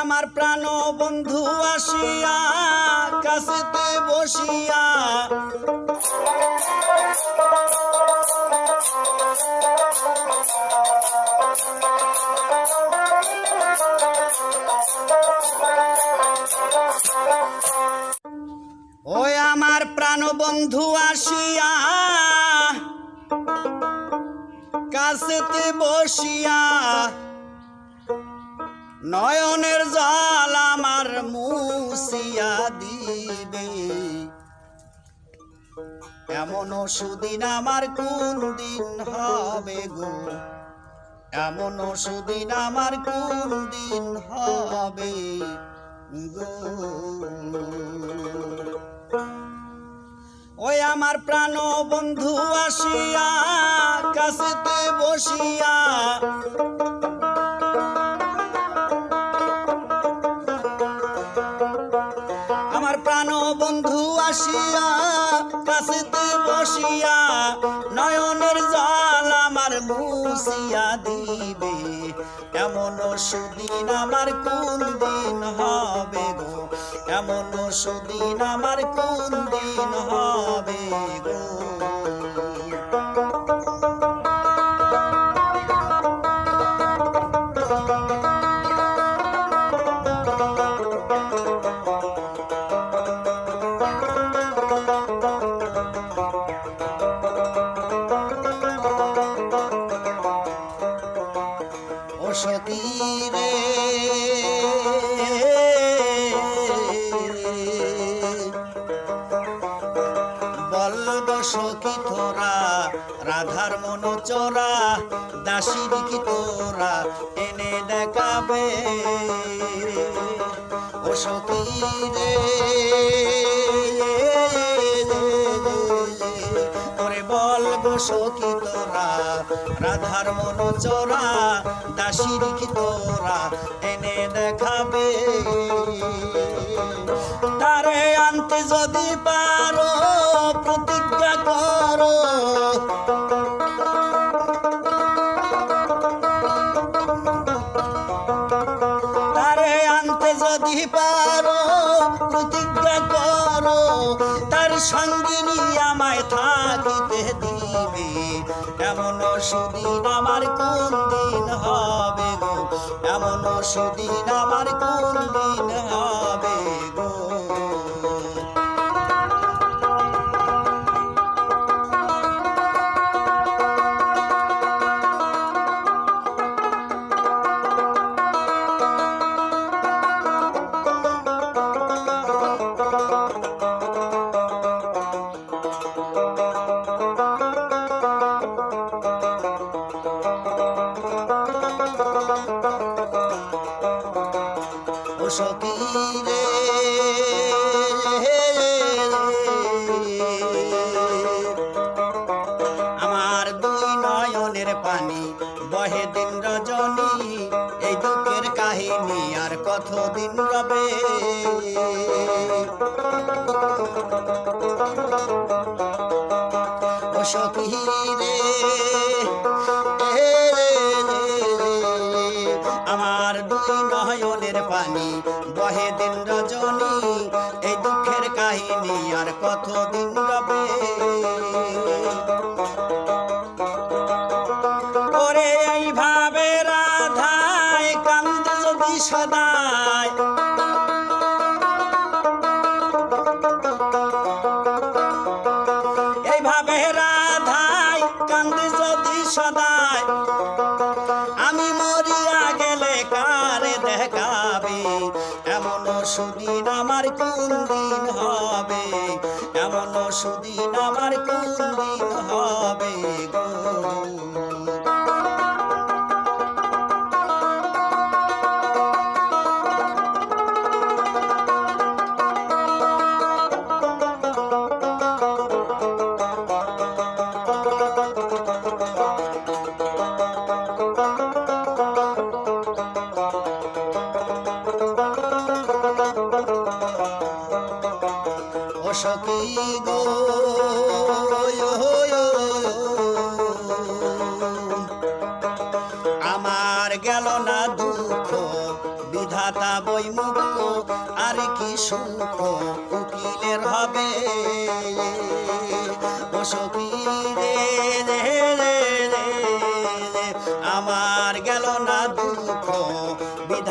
আমার প্রাণ বন্ধু আসিয়া কাছেতে বসিয়া। ওই আমার প্রাণ বন্ধু আসিয়া কাছেতে বসিয়া নয়নের জল আমার মুসিয়া দিবে। এমন সুদিন আমার কোন দিন হবে গো। এমন সুদিন আমার কোন দিন হবে গো। ওই আমার প্রাণ বন্ধু আসিয়া কাছেতে বসিয়া বন্ধু আসিয়া কাছেতে বসিয়া নয়নের জল আমার মুসিয়া দিবে। এমন সুদিন আমার কোন দিন হবে গো? এমন সুদিন আমার কোন দিন হবে গো? সখী তোরা রাধার মন চোরা দাসীর কি তোরা, এনে দেখাবে। ও সখী রে সখী তোরা, রাধার মন চোরা দাসীর কি তোরা, এনে দেখাবে। তারে আনতে যদি পারো, প্রতিজ্ঞা করো। তারে আনতে যদি পারো, প্রতিজ্ঞা করো। তার সঙ্গিনী আমায় থাকিতে দিবে। এমন সুদিন আমার কোন দিন হবে গো? এমন সুদিন আমার কোন দিন হবে গো? সখী রে আমার দুই নয়নের পানি বহে দিন রজনী, এই দুঃখের কাহিনী আর কতদিন রবে? সখী রে আর কতদিন রবে ওরে এইভাবে রাধায় কান্দ যদি সদায়। এইভাবে রাধায় সদায়। আমি মরিয়া গেলে কারে আমার কোন দিন হবে? এমন সুদিন আমার কোন হবে। সখী গো আমার গেল না দুঃখ বিধাতা মুক্ত আর কি সুখ উকিলের হবে ও সখী রে রে রে, আমার গেল না দুঃখ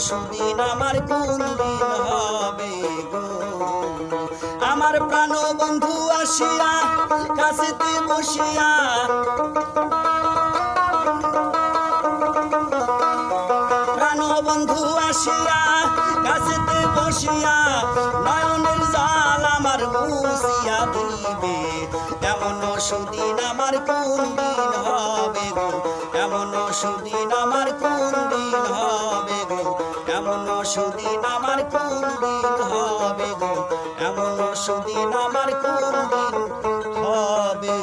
সুদিন আমার কোন দিন হবে গো? আমার প্রাণ বন্ধু আসিয়া কাছেতে বসিয়া প্রাণ বন্ধু আসিয়া কাছেতে বসিয়া নয়নের জাল আমার দিবে। এমন সুদিন আমার কোন দিন হবে গো? এমন সুদিন আমার কোন দিন হবে এমন সুদিন আমার কোন দিন হবে গো? এমন সুদিন আমার কোন দিন হবে